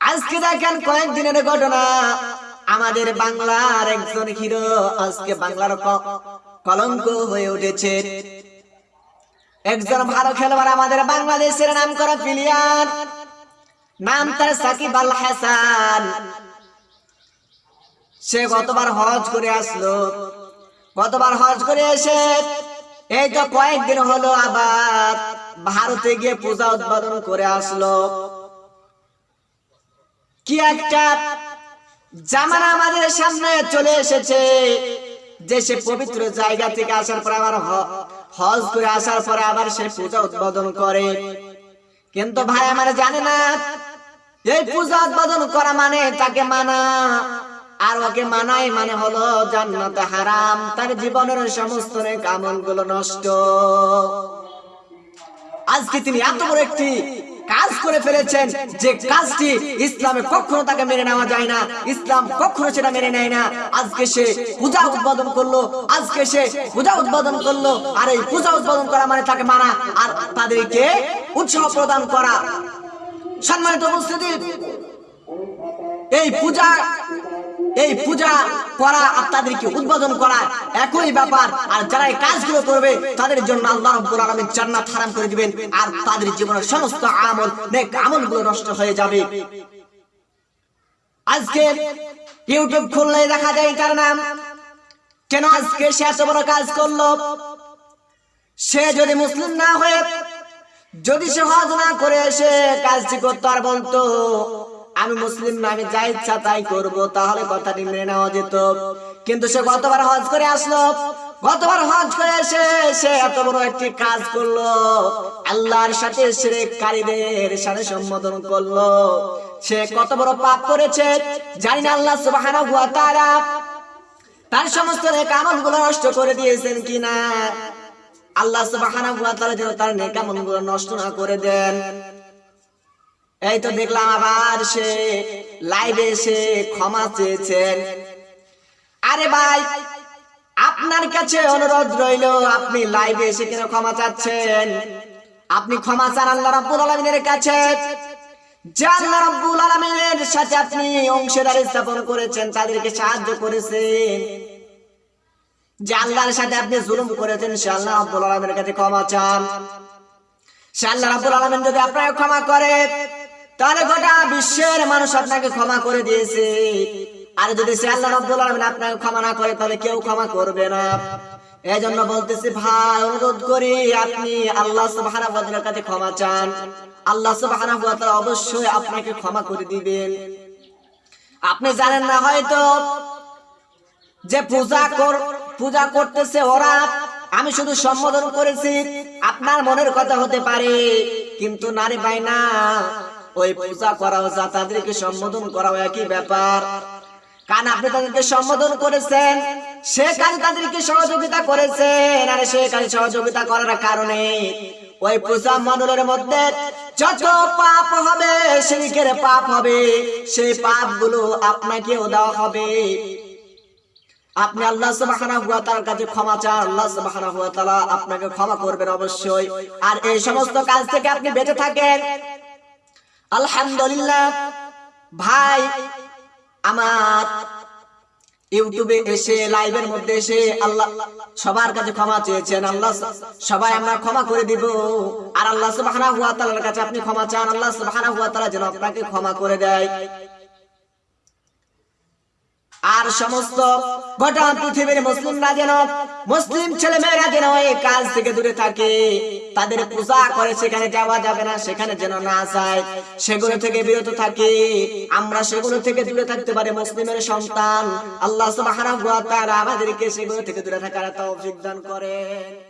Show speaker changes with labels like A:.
A: আজকে দেখেন কয়েকদিনের ঘটনা। আমাদের বাংলার একজন হিরো আজকে বাংলার কলঙ্ক হয়ে উঠেছে। একজন ভালো খেলোয়াড় আমাদের বাংলাদেশের নাম করা প্লেয়ার নাম তার সাকিব আল হাসান। সে গতবার হজ করে আসলো। গতবার হজ করে এসে এই তো কয়েকদিন হলো আবার ভারতে গিয়ে পূজা উদ্বোধন করে আসলো। কি একটা জামানা আমাদের সামনে চলে এসেছে, যে সে পবিত্র জায়গা থেকে আসার পরে আবার হজ করে আসার পরে আবার সে পূজা উদ্বোধন করে। কিন্তু ভাই আমার জানে না, এই পূজা উদ্বোধন করা মানে তাকে মানা, আর ওকে মানাই মানে হলো জান্নাতে হারাম, তার জীবনের সমস্ত কামলগুলো নষ্ট। আজকে তিনি এত বড় একটি কাজ করে ফেলেছেন যে কাজটি ইসলামে কখনো তাকে মেনে নেওয়া যায় না। ইসলাম কখনো সেটা মেনে নেয় না। আজকে সে পূজা উদ্বোধন করল, আজকে সে পূজা উদ্বোধন করল। আর এই পূজা উদ্বোধন করা মানে তাকে মানা আর তাদেরকে উৎসাহ প্রদান করা। সম্মানিত উপস্থিতি, এই পূজা এই পূজা করা আর তাদেরকে উদ্বোধন করা একই ব্যাপার। আর যারা এই কাজগুলো করবে, তাদের জন্য আল্লাহ রাব্বুল আলামিন জান্নাত হারাম করে দিবেন। আর তাদের জীবনের সমস্ত আমল, নেক আমলগুলো নষ্ট হয়ে যাবে। আজকে ইউটিউব খুললে দেখা যায় তার নাম, কেন আজকে সে এত বড় কাজ করল? সে যদি মুসলিম না হয়ে, যদি সে হজ না করে এসে কাজটি করতো আর বলতো আমি মুসলিম না আমি যা ইচ্ছা তাই করব, তাহলে কথাটি মেনে নেওয়া যেত। কিন্তু সে গতবার হজ করে আসলো। গতবার হজ করে এসে সে এত বড় একটি কাজ করল। আল্লাহর সাথে শিরককারীদের সাথে সম্বোধন করল। সে কত বড় পাপ করেছে, জানি না আল্লাহ সুবহানাহু ওয়া তাআলা তার সমস্ত কামলগুলো নষ্ট করে দিয়েছেন কিনা। আল্লাহ সুবহানাহু ওয়া তাআলা যেন তার নেক আমলগুলো নষ্ট না করে দেন। এই তো দেখলাম আবার সে লাইভে এসে ক্ষমা চেয়েছেন। আরে ভাই, আপনার কাছে অনুরোধ রইল, আপনি লাইভে এসে কেন ক্ষমা চাচ্ছেন? আপনি ক্ষমা চান আল্লাহ রাব্বুল আলামিনের কাছে। যে আল্লাহ রাব্বুল সাথে আপনি জুলুম করেছেন কাছে ক্ষমা চান। যদি আপনাকে ক্ষমা করে তাহলে গোটা বিশ্বের মানুষ আপনাকে ক্ষমা করে দিয়েছে। আর যদি সে আল্লাহ রাব্বুল আলামিন আপনাকে ক্ষমা না করে, তাহলে কেউ ক্ষমা করবে না। এই জন্য বলতেছি, ভাই, অনুরোধ করি, আপনি আল্লাহ সুবহানাহু কাছে ক্ষমা চান। আল্লাহ তাআলা অবশ্যই আপনাকে ক্ষমা করে দিবেন। আপনি জানেন না হয়তো যে পূজা পূজা করতেছে ওরা, আমি শুধু সম্বোধন করেছি, আপনার মনের কথা হতে পারে, কিন্তু নারী পাই না। ওই পূজা করা যা তাদেরকে সম্বোধন করা একই ব্যাপার। কারণ আপনি তাদেরকে সম্বোধন করেছেন, সে কাজে তাদেরকে সহযোগিতা করেছেন, আর সে কাজে সহযোগিতা করার কারণে ওই পূজা মণ্ডলের মধ্যে যত পাপ হবে, শিরিকের পাপ হবে, সেই পাপগুলো আপনাকেও দেওয়া হবে। আপনি আল্লাহ সুবহানাহু ওয়া তাআলার কাছে ক্ষমা চান, আল্লাহ সুবহানাহু ওয়া তাআলা আপনাকে ক্ষমা করবেন অবশ্যই। আর এই সমস্ত কাজ থেকে আপনি বেঁচে থাকেন আলহামদুলিল্লাহ। ভাই, আমার ইউটিউবে এসে, লাইভের মধ্যে এসে আল্লাহ সবার কাছে ক্ষমা চেয়েছেন। আল্লাহ সবাই আমরা ক্ষমা করে দিব। আর আল্লাহ সুবহানাহু ওয়া তাআলার কাছে আপনি ক্ষমা চান। আল্লাহ সুবহানাহু ওয়া তাআলা যেন আপনাকে ক্ষমা করে দেয়। আর সমস্ত গোটা পৃথিবীর মুসলিমরা যেন, মুসলিম ছেলে মেয়েরা যেন এই কাজ থেকে দূরে থাকে, তাদের পূজা করে সেখানে যাওয়া যাবে না, সেখানে যেন না যায়, সেগুলো থেকে বিরত থাকে। আমরা সেগুলো থেকে দূরে থাকতে পারি, মুসলিমের সন্তান। আল্লাহ সুবহানাহু ওয়া তাআলা আমাদেরকে সেগুলো থেকে দূরে থাকার তৌফিক দান করেন।